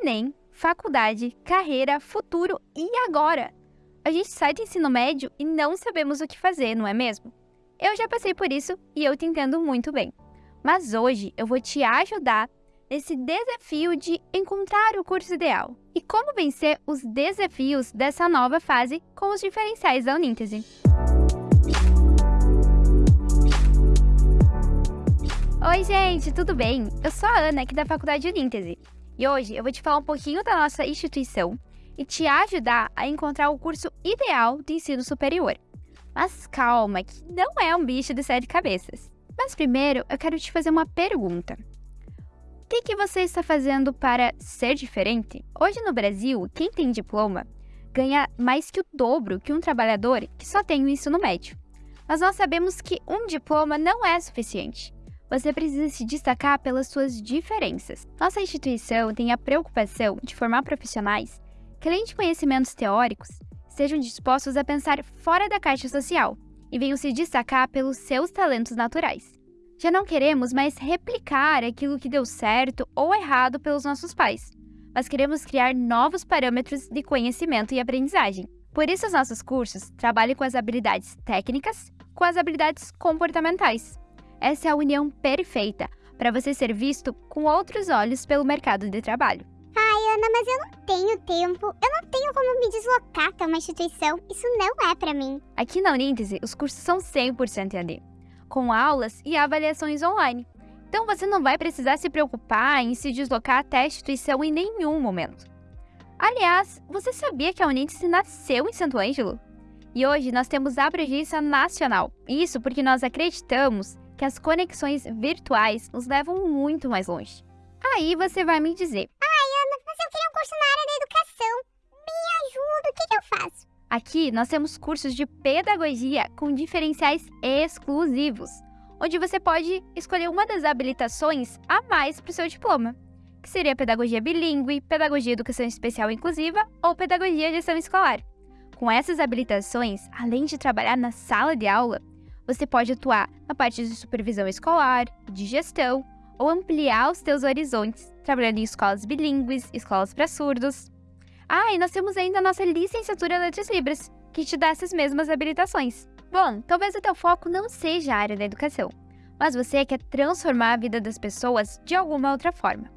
Enem, faculdade, carreira, futuro e agora. A gente sai do ensino médio e não sabemos o que fazer, não é mesmo? Eu já passei por isso e eu te entendo muito bem. Mas hoje eu vou te ajudar nesse desafio de encontrar o curso ideal e como vencer os desafios dessa nova fase com os diferenciais da Uníntese. Oi, gente, tudo bem? Eu sou a Ana, aqui da Faculdade Uníntese, e hoje eu vou te falar um pouquinho da nossa instituição e te ajudar a encontrar o curso ideal de ensino superior. Mas calma, que não é um bicho de sete cabeças. Mas primeiro, eu quero te fazer uma pergunta. O que, que você está fazendo para ser diferente? Hoje no Brasil, quem tem diploma ganha mais que o dobro que um trabalhador que só tem o ensino médio. Mas nós sabemos que um diploma não é suficiente você precisa se destacar pelas suas diferenças. Nossa instituição tem a preocupação de formar profissionais que, além de conhecimentos teóricos, estejam dispostos a pensar fora da caixa social e venham se destacar pelos seus talentos naturais. Já não queremos mais replicar aquilo que deu certo ou errado pelos nossos pais, mas queremos criar novos parâmetros de conhecimento e aprendizagem. Por isso, os nossos cursos trabalham com as habilidades técnicas com as habilidades comportamentais. Essa é a união perfeita para você ser visto com outros olhos pelo mercado de trabalho. Ai, Ana, mas eu não tenho tempo. Eu não tenho como me deslocar até uma instituição. Isso não é para mim. Aqui na Uníntese, os cursos são 100% AD, com aulas e avaliações online. Então você não vai precisar se preocupar em se deslocar até a instituição em nenhum momento. Aliás, você sabia que a Uníntese nasceu em Santo Ângelo? E hoje nós temos a abrangência nacional. Isso porque nós acreditamos que as conexões virtuais nos levam muito mais longe. Aí você vai me dizer: Ai, Ana, mas eu queria um curso na área da educação. Me ajuda, o que, que eu faço? Aqui nós temos cursos de pedagogia com diferenciais exclusivos, onde você pode escolher uma das habilitações a mais para o seu diploma, que seria pedagogia bilíngue, pedagogia educação especial inclusiva ou pedagogia gestão escolar. Com essas habilitações, além de trabalhar na sala de aula, você pode atuar na parte de supervisão escolar, de gestão ou ampliar os teus horizontes, trabalhando em escolas bilíngues, escolas para surdos. Ah, e nós temos ainda a nossa licenciatura em Letras Libras, que te dá essas mesmas habilitações. Bom, talvez o teu foco não seja a área da educação, mas você quer transformar a vida das pessoas de alguma outra forma.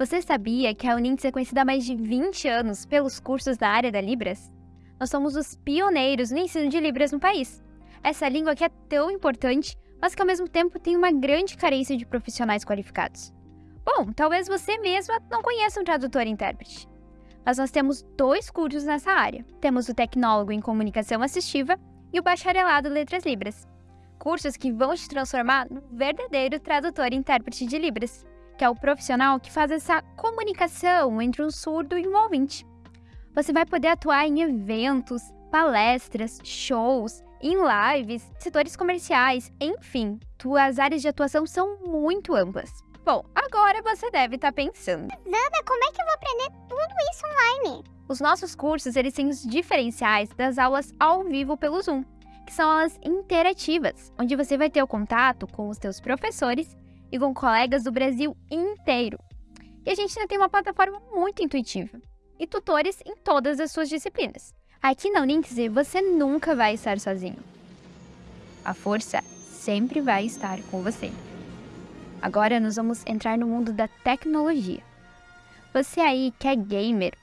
Você sabia que a Unintes é conhecida há mais de 20 anos pelos cursos da área da Libras? Nós somos os pioneiros no ensino de Libras no país essa língua que é tão importante, mas que ao mesmo tempo tem uma grande carência de profissionais qualificados. Bom, talvez você mesma não conheça um tradutor e intérprete. Mas nós temos dois cursos nessa área. Temos o Tecnólogo em Comunicação Assistiva e o Bacharelado Letras Libras. Cursos que vão te transformar no verdadeiro tradutor e intérprete de Libras, que é o profissional que faz essa comunicação entre um surdo e um ouvinte. Você vai poder atuar em eventos, palestras, shows, em lives, setores comerciais, enfim, tuas áreas de atuação são muito amplas. Bom, agora você deve estar tá pensando. Nada, como é que eu vou aprender tudo isso online? Os nossos cursos, eles têm os diferenciais das aulas ao vivo pelo Zoom, que são aulas interativas, onde você vai ter o contato com os teus professores e com colegas do Brasil inteiro. E a gente ainda tem uma plataforma muito intuitiva e tutores em todas as suas disciplinas. Aqui na Uníntese você nunca vai estar sozinho. A força sempre vai estar com você. Agora nós vamos entrar no mundo da tecnologia. Você aí que é gamer,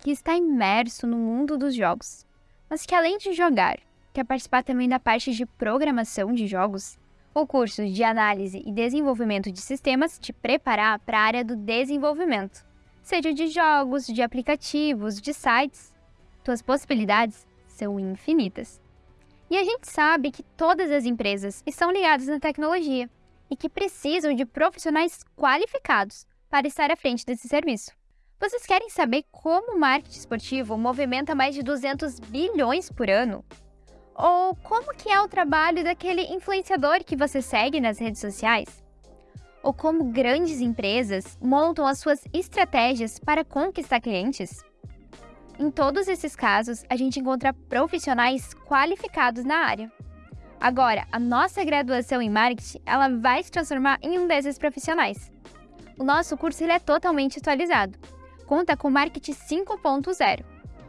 que está imerso no mundo dos jogos, mas que além de jogar, quer participar também da parte de programação de jogos, o curso de análise e desenvolvimento de sistemas te preparar para a área do desenvolvimento, seja de jogos, de aplicativos, de sites tuas possibilidades são infinitas. E a gente sabe que todas as empresas estão ligadas na tecnologia e que precisam de profissionais qualificados para estar à frente desse serviço. Vocês querem saber como o marketing esportivo movimenta mais de 200 bilhões por ano? Ou como que é o trabalho daquele influenciador que você segue nas redes sociais? Ou como grandes empresas montam as suas estratégias para conquistar clientes? Em todos esses casos, a gente encontra profissionais qualificados na área. Agora, a nossa graduação em marketing, ela vai se transformar em um desses profissionais. O nosso curso ele é totalmente atualizado. conta com Marketing 5.0,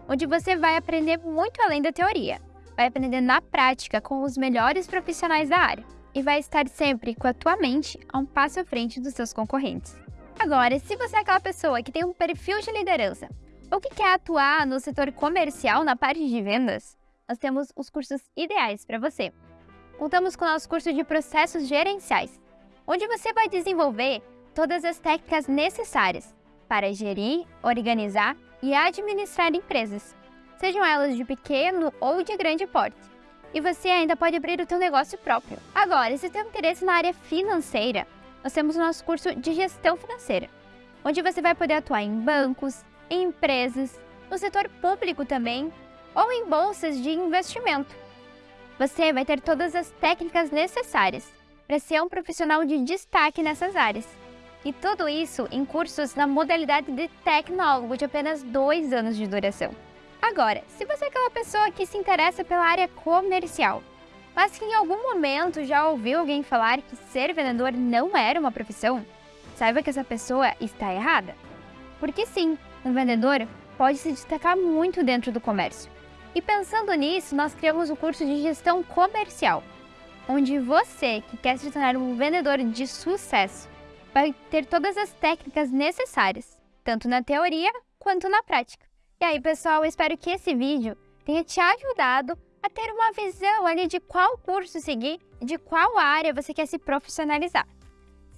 onde você vai aprender muito além da teoria. Vai aprender na prática com os melhores profissionais da área e vai estar sempre com a tua mente a um passo à frente dos seus concorrentes. Agora, se você é aquela pessoa que tem um perfil de liderança ou que quer atuar no setor comercial na parte de vendas, nós temos os cursos ideais para você. Contamos com o nosso curso de processos gerenciais, onde você vai desenvolver todas as técnicas necessárias para gerir, organizar e administrar empresas, sejam elas de pequeno ou de grande porte e você ainda pode abrir o teu negócio próprio. Agora, se tem interesse na área financeira, nós temos o nosso curso de gestão financeira, onde você vai poder atuar em bancos, em empresas, no setor público também, ou em bolsas de investimento. Você vai ter todas as técnicas necessárias para ser um profissional de destaque nessas áreas. E tudo isso em cursos na modalidade de tecnólogo de apenas dois anos de duração. Agora, se você é aquela pessoa que se interessa pela área comercial, mas que em algum momento já ouviu alguém falar que ser vendedor não era uma profissão, saiba que essa pessoa está errada. Porque sim, um vendedor pode se destacar muito dentro do comércio. E pensando nisso, nós criamos o curso de gestão comercial, onde você que quer se tornar um vendedor de sucesso vai ter todas as técnicas necessárias, tanto na teoria quanto na prática. E aí, pessoal, espero que esse vídeo tenha te ajudado a ter uma visão ali de qual curso seguir e de qual área você quer se profissionalizar.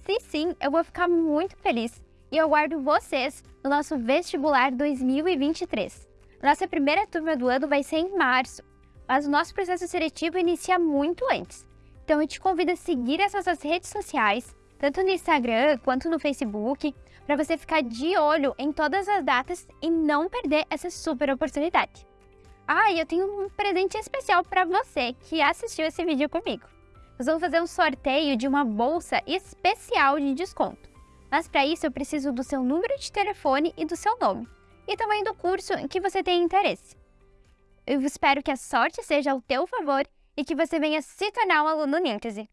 Se sim, eu vou ficar muito feliz e eu aguardo vocês no nosso vestibular 2023. Nossa primeira turma do ano vai ser em março, mas o nosso processo seletivo inicia muito antes. Então eu te convido a seguir essas nossas redes sociais, tanto no Instagram quanto no Facebook, para você ficar de olho em todas as datas e não perder essa super oportunidade. Ah, e eu tenho um presente especial para você que assistiu esse vídeo comigo. Nós vamos fazer um sorteio de uma bolsa especial de desconto. Mas para isso eu preciso do seu número de telefone e do seu nome. E também do curso em que você tem interesse. Eu espero que a sorte seja ao teu favor e que você venha se tornar um aluno Níntese.